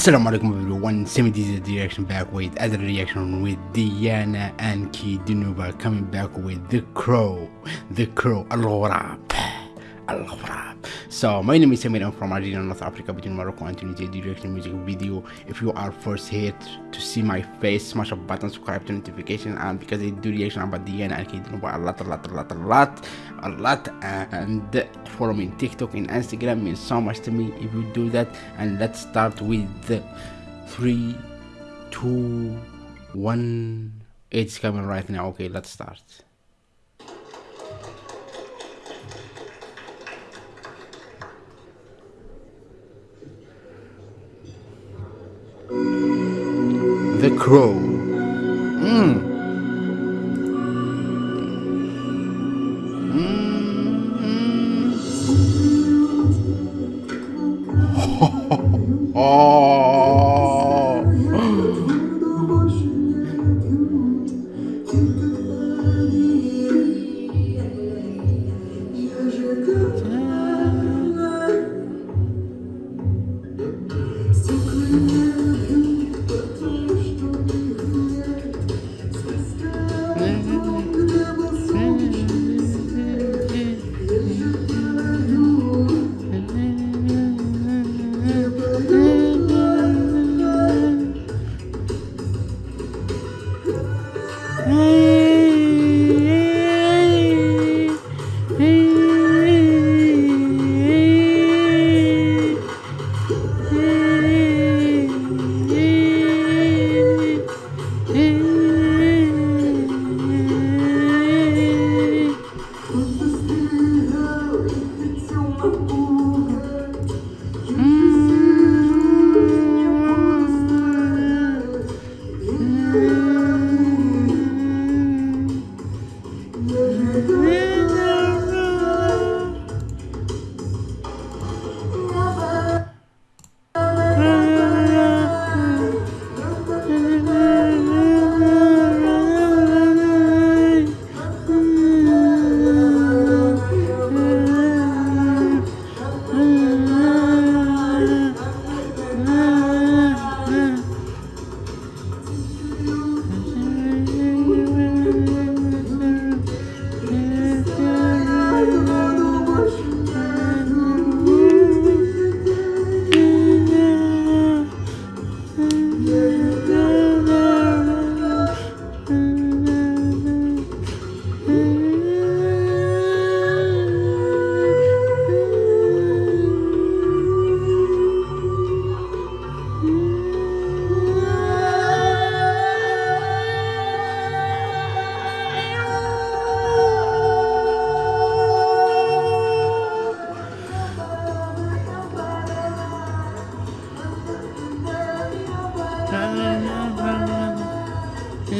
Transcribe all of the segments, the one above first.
Assalamu alaikum everyone, 70s the reaction back with other reaction with Diana Ankudinova coming back with The Crow, The Crow, Al-Ghurab. So my name is Samir, I'm from Algeria, North Africa, between Morocco and Tunisia, the reaction music video. If you are first here to see my face, smash a button, subscribe to notification, and because I do reaction about Diana Ankudinova a lot, a lot, a lot, a lot, a lot, and follow me on TikTok and Instagram means so much to me if you do that. And let's start with the three, two, one. It's coming right now. Okay, let's start. The Crow. Mm. Oh. Mm. Música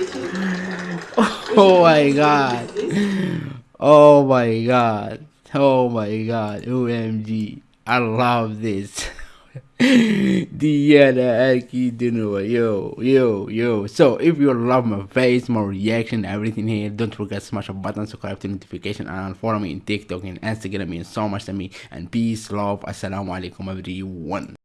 oh my god. Oh my god. Oh my god. OMG. I love this. Diana Ankudinova. Yo, yo, yo. So if you love my face, my reaction, everything here, don't forget to smash a button, subscribe to notification, and follow me in TikTok and Instagram. It means so much to me. And peace, love, assalamu alaikum everyone.